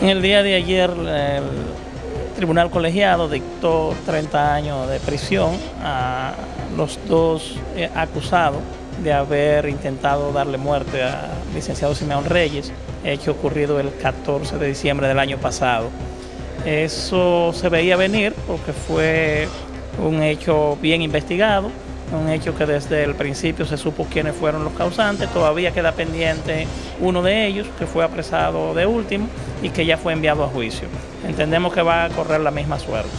En el día de ayer el tribunal colegiado dictó 30 años de prisión a los dos eh, acusados de haber intentado darle muerte al licenciado Simeón Reyes, hecho ocurrido el 14 de diciembre del año pasado. Eso se veía venir porque fue un hecho bien investigado, un hecho que desde el principio se supo quiénes fueron los causantes, todavía queda pendiente uno de ellos que fue apresado de último y que ya fue enviado a juicio. Entendemos que va a correr la misma suerte.